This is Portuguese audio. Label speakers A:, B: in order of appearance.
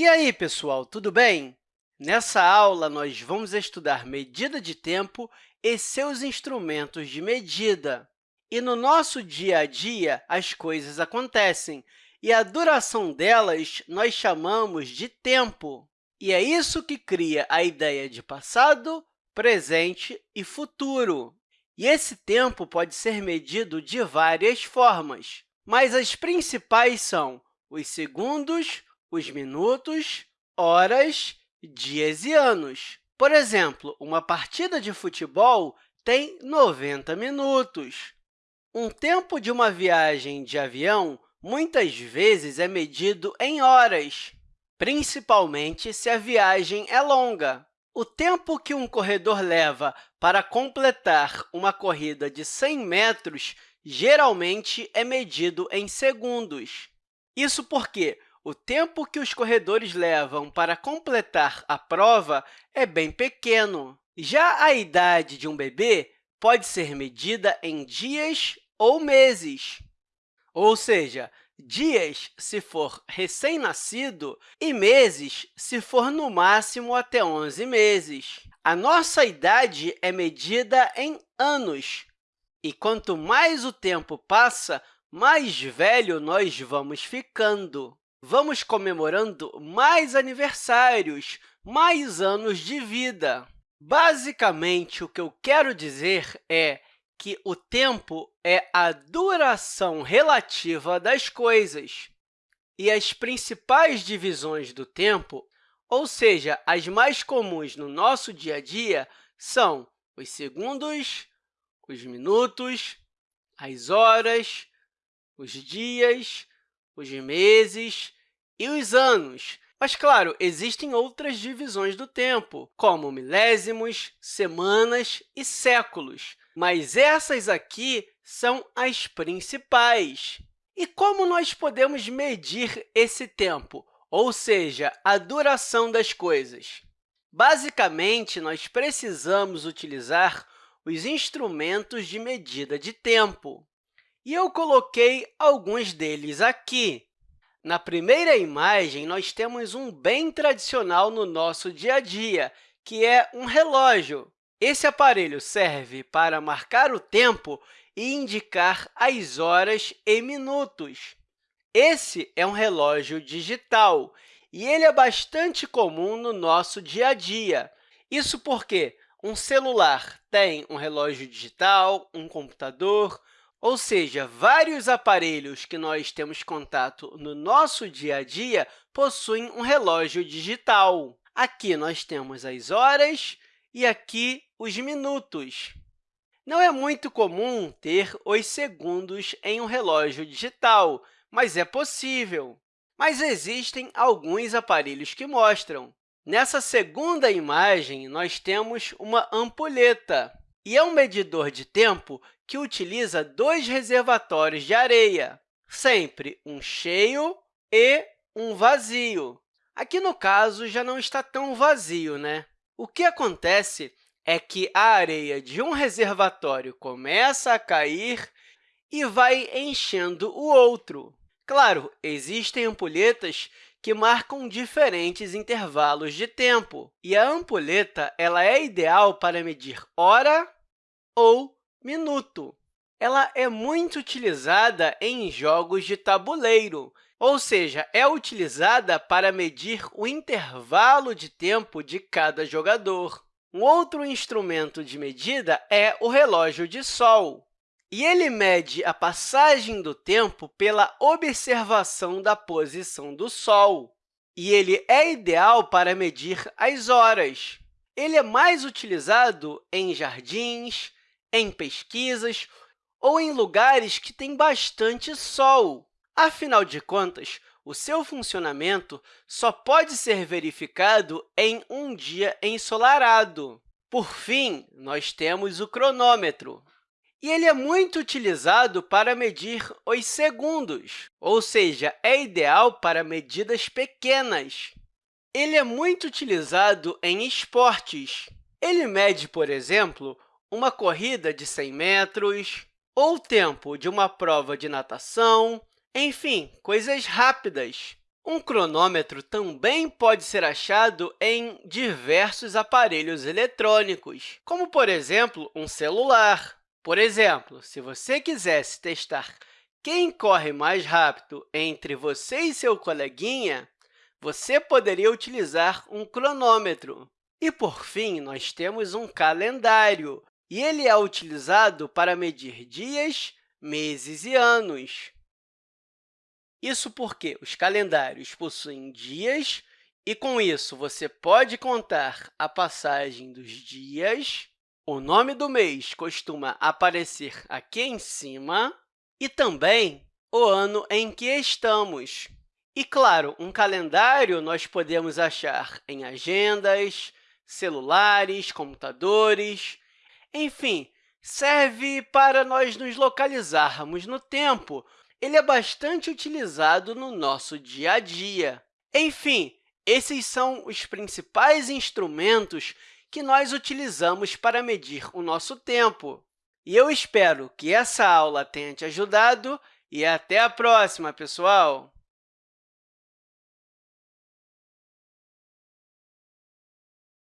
A: E aí, pessoal, tudo bem? Nessa aula, nós vamos estudar medida de tempo e seus instrumentos de medida. E no nosso dia a dia, as coisas acontecem, e a duração delas nós chamamos de tempo. E é isso que cria a ideia de passado, presente e futuro. E esse tempo pode ser medido de várias formas, mas as principais são os segundos, os minutos, horas, dias e anos. Por exemplo, uma partida de futebol tem 90 minutos. Um tempo de uma viagem de avião muitas vezes é medido em horas, principalmente se a viagem é longa. O tempo que um corredor leva para completar uma corrida de 100 metros geralmente é medido em segundos. Isso porque o tempo que os corredores levam para completar a prova é bem pequeno. Já a idade de um bebê pode ser medida em dias ou meses, ou seja, dias se for recém-nascido e meses se for no máximo até 11 meses. A nossa idade é medida em anos, e quanto mais o tempo passa, mais velho nós vamos ficando. Vamos comemorando mais aniversários, mais anos de vida. Basicamente, o que eu quero dizer é que o tempo é a duração relativa das coisas. E as principais divisões do tempo, ou seja, as mais comuns no nosso dia a dia, são os segundos, os minutos, as horas, os dias, os meses e os anos. Mas, claro, existem outras divisões do tempo, como milésimos, semanas e séculos, mas essas aqui são as principais. E como nós podemos medir esse tempo, ou seja, a duração das coisas? Basicamente, nós precisamos utilizar os instrumentos de medida de tempo. E eu coloquei alguns deles aqui. Na primeira imagem, nós temos um bem tradicional no nosso dia a dia, que é um relógio. Esse aparelho serve para marcar o tempo e indicar as horas e minutos. Esse é um relógio digital e ele é bastante comum no nosso dia a dia. Isso porque um celular tem um relógio digital, um computador, ou seja, vários aparelhos que nós temos contato no nosso dia a dia possuem um relógio digital. Aqui nós temos as horas e aqui os minutos. Não é muito comum ter os segundos em um relógio digital, mas é possível. Mas existem alguns aparelhos que mostram. Nessa segunda imagem, nós temos uma ampulheta, e é um medidor de tempo que utiliza dois reservatórios de areia, sempre um cheio e um vazio. Aqui, no caso, já não está tão vazio, né? O que acontece é que a areia de um reservatório começa a cair e vai enchendo o outro. Claro, existem ampulhetas que marcam diferentes intervalos de tempo, e a ampulheta ela é ideal para medir hora ou minuto. Ela é muito utilizada em jogos de tabuleiro, ou seja, é utilizada para medir o intervalo de tempo de cada jogador. Um outro instrumento de medida é o relógio de sol, e ele mede a passagem do tempo pela observação da posição do Sol. E ele é ideal para medir as horas. Ele é mais utilizado em jardins, em pesquisas ou em lugares que têm bastante sol. Afinal de contas, o seu funcionamento só pode ser verificado em um dia ensolarado. Por fim, nós temos o cronômetro. E ele é muito utilizado para medir os segundos, ou seja, é ideal para medidas pequenas. Ele é muito utilizado em esportes. Ele mede, por exemplo, uma corrida de 100 metros, ou o tempo de uma prova de natação, enfim, coisas rápidas. Um cronômetro também pode ser achado em diversos aparelhos eletrônicos, como, por exemplo, um celular. Por exemplo, se você quisesse testar quem corre mais rápido entre você e seu coleguinha, você poderia utilizar um cronômetro. E, por fim, nós temos um calendário, e ele é utilizado para medir dias, meses e anos. Isso porque os calendários possuem dias e, com isso, você pode contar a passagem dos dias, o nome do mês costuma aparecer aqui em cima e também o ano em que estamos. E, claro, um calendário nós podemos achar em agendas, celulares, computadores, enfim, serve para nós nos localizarmos no tempo ele é bastante utilizado no nosso dia a dia. Enfim, esses são os principais instrumentos que nós utilizamos para medir o nosso tempo. E eu espero que essa aula tenha te ajudado e até a próxima, pessoal!